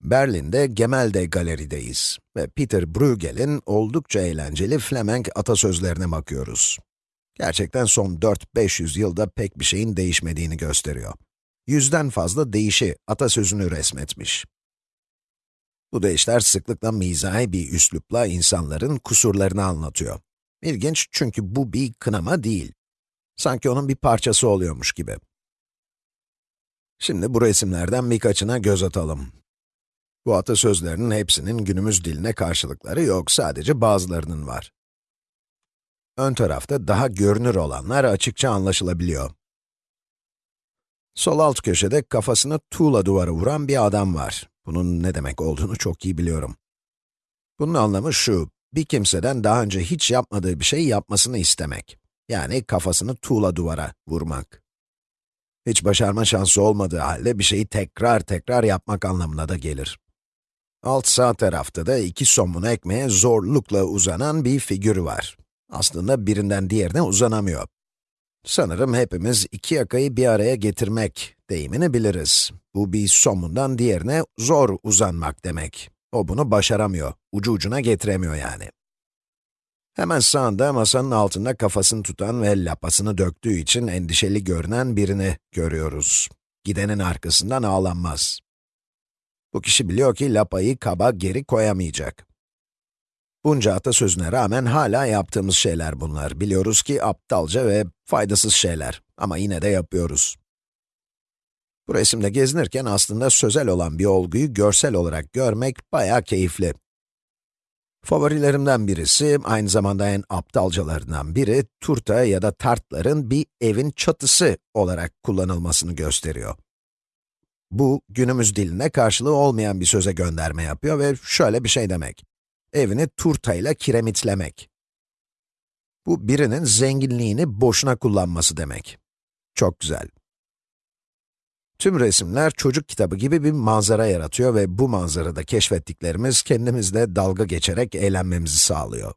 Berlin'de Gemälde Galeri'deyiz ve Peter Bruegel'in oldukça eğlenceli Flemenk atasözlerine bakıyoruz. Gerçekten son 4-500 yılda pek bir şeyin değişmediğini gösteriyor. Yüzden fazla deyişi atasözünü resmetmiş. Bu deyişler sıklıkla mizahi bir üslupla insanların kusurlarını anlatıyor. İlginç çünkü bu bir kınama değil. Sanki onun bir parçası oluyormuş gibi. Şimdi bu resimlerden birkaçına göz atalım. Bu atasözlerinin hepsinin günümüz diline karşılıkları yok, sadece bazılarının var. Ön tarafta daha görünür olanlar açıkça anlaşılabiliyor. Sol alt köşede kafasını tuğla duvara vuran bir adam var. Bunun ne demek olduğunu çok iyi biliyorum. Bunun anlamı şu, bir kimseden daha önce hiç yapmadığı bir şey yapmasını istemek. Yani kafasını tuğla duvara vurmak. Hiç başarma şansı olmadığı halde bir şeyi tekrar tekrar yapmak anlamına da gelir. Alt sağ tarafta da iki somun ekmeğe zorlukla uzanan bir figür var. Aslında birinden diğerine uzanamıyor. Sanırım hepimiz iki yakayı bir araya getirmek deyimini biliriz. Bu bir somundan diğerine zor uzanmak demek. O bunu başaramıyor, ucu ucuna getiremiyor yani. Hemen sağında masanın altında kafasını tutan ve lapasını döktüğü için endişeli görünen birini görüyoruz. Gidenin arkasından ağlanmaz. Bu kişi biliyor ki lapayı kaba geri koyamayacak. Bunca atasözüne rağmen hala yaptığımız şeyler bunlar. Biliyoruz ki aptalca ve faydasız şeyler ama yine de yapıyoruz. Bu resimde gezinirken aslında sözel olan bir olguyu görsel olarak görmek bayağı keyifli. Favorilerimden birisi, aynı zamanda en aptalcalarından biri, turta ya da tartların bir evin çatısı olarak kullanılmasını gösteriyor. Bu, günümüz diline karşılığı olmayan bir söze gönderme yapıyor ve şöyle bir şey demek. Evini turtayla kiremitlemek. Bu, birinin zenginliğini boşuna kullanması demek. Çok güzel. Tüm resimler çocuk kitabı gibi bir manzara yaratıyor ve bu manzarada keşfettiklerimiz kendimizle dalga geçerek eğlenmemizi sağlıyor.